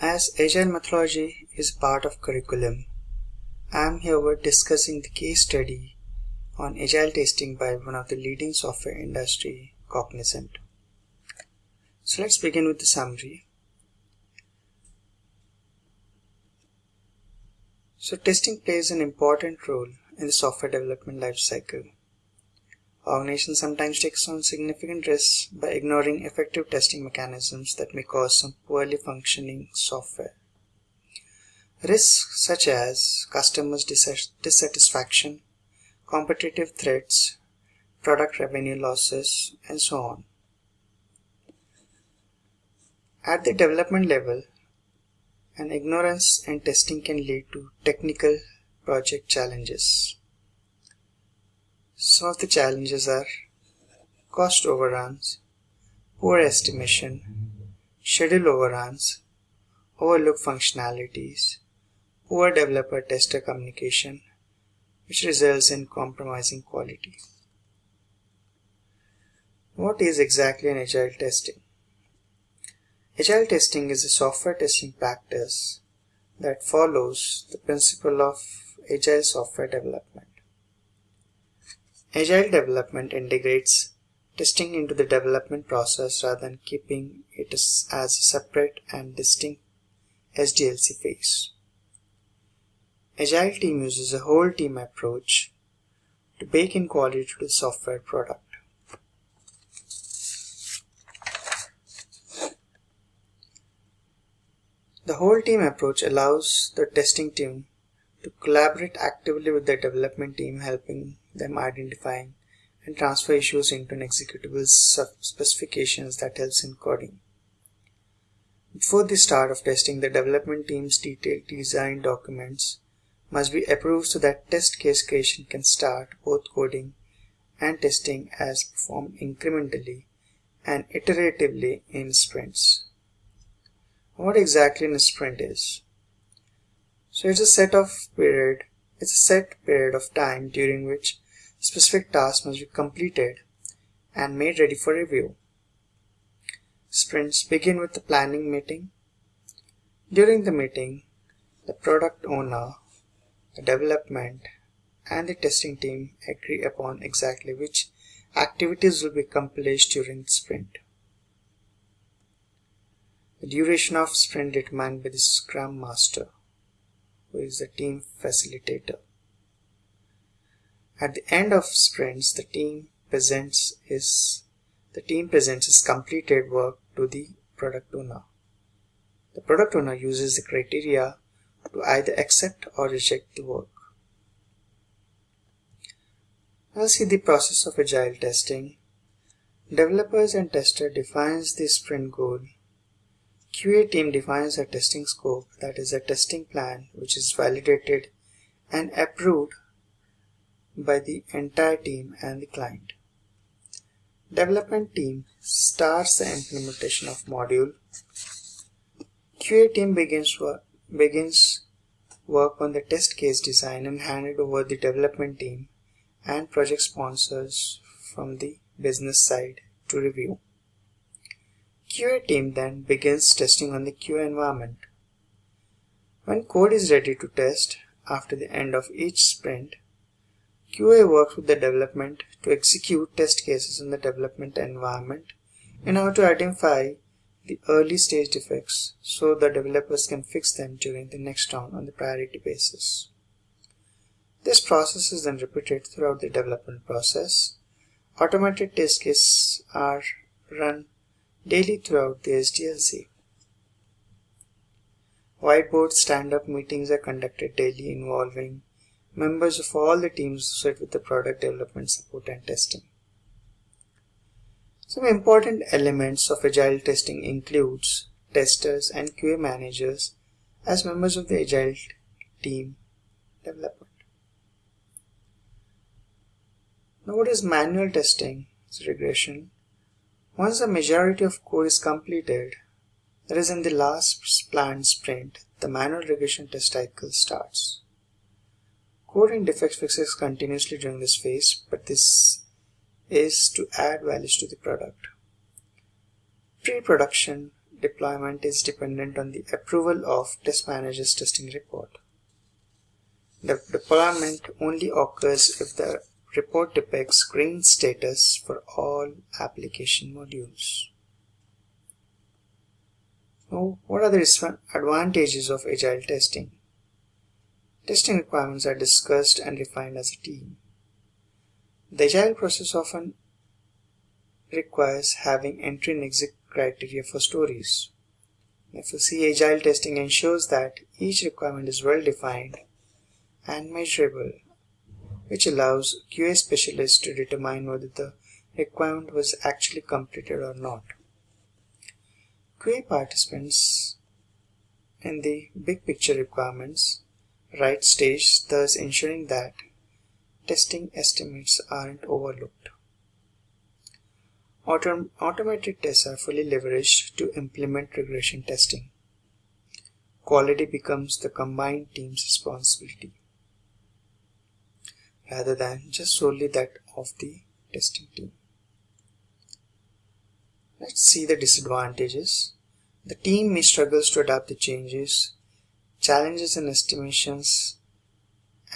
As Agile methodology is part of curriculum, I am here discussing the case study on Agile testing by one of the leading software industry, Cognizant. So let's begin with the summary. So testing plays an important role in the software development lifecycle. Organizations sometimes take on significant risks by ignoring effective testing mechanisms that may cause some poorly functioning software. Risks such as customers' dissatisfaction, competitive threats, product revenue losses, and so on. At the development level, an ignorance in testing can lead to technical project challenges. Some of the challenges are cost overruns, poor estimation, schedule overruns, overlook functionalities, poor developer-tester communication, which results in compromising quality. What is exactly an agile testing? Agile testing is a software testing practice that follows the principle of agile software development. Agile development integrates testing into the development process rather than keeping it as a separate and distinct SDLC phase. Agile team uses a whole team approach to bake in quality to the software product. The whole team approach allows the testing team to collaborate actively with the development team helping them identifying and transfer issues into an executable specifications that helps in coding. Before the start of testing, the development team's detailed design documents must be approved so that test case creation can start both coding and testing as performed incrementally and iteratively in sprints. What exactly in a sprint is? So it's a set of period, it's a set period of time during which specific tasks must be completed and made ready for review. Sprints begin with the planning meeting. During the meeting, the product owner, the development, and the testing team agree upon exactly which activities will be accomplished during sprint. The duration of sprint is determined by the Scrum Master, who is the team facilitator. At the end of sprints, the team presents his the team presents his completed work to the product owner. The product owner uses the criteria to either accept or reject the work. Now see the process of agile testing. Developers and tester defines the sprint goal. QA team defines a testing scope that is a testing plan which is validated and approved by the entire team and the client. Development team starts the implementation of module. QA team begins work, begins work on the test case design and hand it over the development team and project sponsors from the business side to review. QA team then begins testing on the QA environment. When code is ready to test after the end of each sprint, QA works with the development to execute test cases in the development environment in order to identify the early stage defects so the developers can fix them during the next round on the priority basis. This process is then repeated throughout the development process. Automated test cases are run daily throughout the SDLC. Whiteboard stand-up meetings are conducted daily involving members of all the teams associated with the product development support and testing. Some important elements of agile testing includes testers and QA managers as members of the agile team development. Now what is manual testing? It's regression. Once the majority of code is completed, that is in the last planned sprint, the manual regression test cycle starts. Coding defect fixes continuously during this phase, but this is to add values to the product. Pre-production deployment is dependent on the approval of test manager's testing report. The deployment only occurs if the report depicts green status for all application modules. Now, what are the advantages of agile testing? Testing requirements are discussed and refined as a team. The agile process often requires having entry and exit criteria for stories. See agile testing ensures that each requirement is well defined and measurable, which allows QA specialists to determine whether the requirement was actually completed or not. QA participants in the big picture requirements right stage, thus ensuring that testing estimates aren't overlooked. Autom automated tests are fully leveraged to implement regression testing. Quality becomes the combined team's responsibility rather than just solely that of the testing team. Let's see the disadvantages. The team may struggle to adapt the changes, challenges in estimations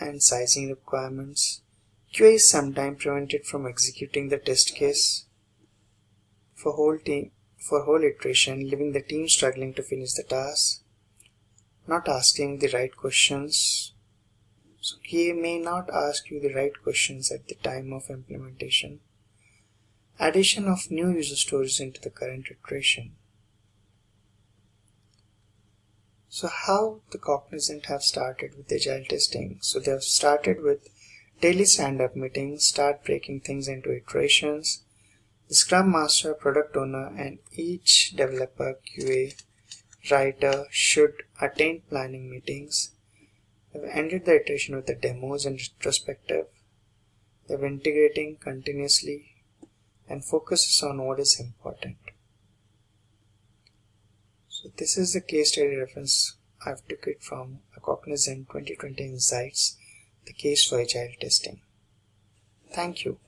and sizing requirements. QA is sometimes prevented from executing the test case for whole team for whole iteration, leaving the team struggling to finish the task, not asking the right questions. So QA may not ask you the right questions at the time of implementation. Addition of new user stories into the current iteration. So how the Cognizant have started with agile testing? So they have started with daily stand-up meetings, start breaking things into iterations, the Scrum Master, Product Owner, and each developer, QA, writer should attend planning meetings. They've ended the iteration with the demos and retrospective. They're integrating continuously and focuses on what is important. This is the case study reference I've took it from a Cognizant 2020 Insights, the case for agile testing. Thank you.